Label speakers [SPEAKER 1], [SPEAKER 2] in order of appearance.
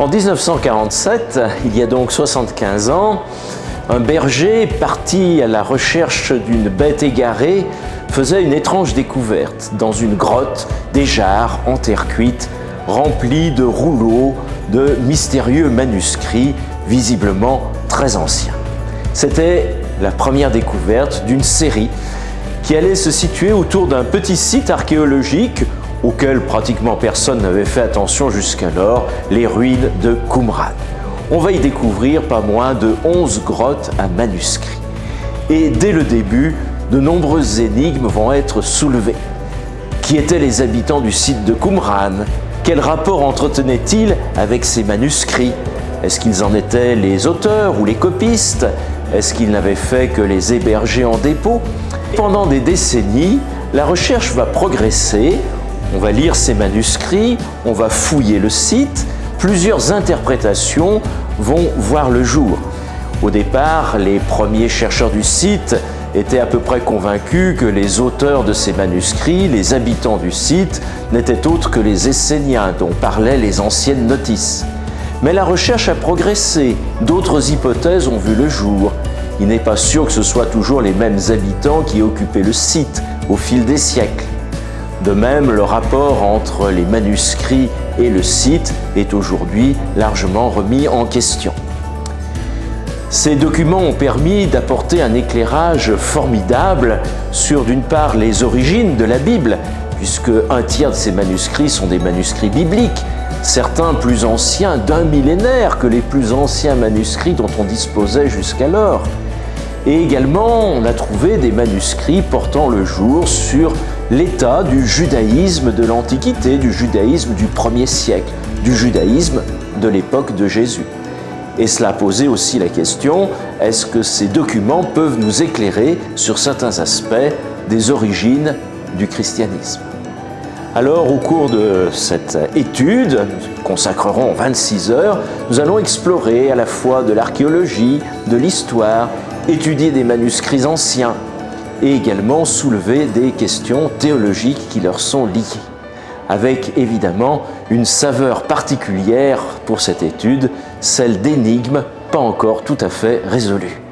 [SPEAKER 1] En 1947, il y a donc 75 ans, un berger parti à la recherche d'une bête égarée faisait une étrange découverte dans une grotte des jarres en terre cuite remplies de rouleaux de mystérieux manuscrits visiblement très anciens. C'était la première découverte d'une série qui allait se situer autour d'un petit site archéologique auquel pratiquement personne n'avait fait attention jusqu'alors, les ruines de Qumran. On va y découvrir pas moins de 11 grottes à manuscrits. Et dès le début, de nombreuses énigmes vont être soulevées. Qui étaient les habitants du site de Qumran? Quel rapport entretenaient-ils avec ces manuscrits? Est-ce qu'ils en étaient les auteurs ou les copistes? Est-ce qu'ils n'avaient fait que les héberger en dépôt? Pendant des décennies, la recherche va progresser on va lire ces manuscrits, on va fouiller le site, plusieurs interprétations vont voir le jour. Au départ, les premiers chercheurs du site étaient à peu près convaincus que les auteurs de ces manuscrits, les habitants du site, n'étaient autres que les Esséniens dont parlaient les anciennes notices. Mais la recherche a progressé, d'autres hypothèses ont vu le jour. Il n'est pas sûr que ce soit toujours les mêmes habitants qui occupaient le site au fil des siècles. De même, le rapport entre les manuscrits et le site est aujourd'hui largement remis en question. Ces documents ont permis d'apporter un éclairage formidable sur d'une part les origines de la Bible, puisque un tiers de ces manuscrits sont des manuscrits bibliques, certains plus anciens d'un millénaire que les plus anciens manuscrits dont on disposait jusqu'alors. Et également, on a trouvé des manuscrits portant le jour sur l'état du judaïsme de l'Antiquité, du judaïsme du premier siècle, du judaïsme de l'époque de Jésus. Et cela posait aussi la question, est-ce que ces documents peuvent nous éclairer sur certains aspects des origines du christianisme? Alors, au cours de cette étude, nous consacrerons 26 heures, nous allons explorer à la fois de l'archéologie, de l'histoire, étudier des manuscrits anciens, et également soulever des questions théologiques qui leur sont liées, avec évidemment une saveur particulière pour cette étude, celle d'énigmes pas encore tout à fait résolues.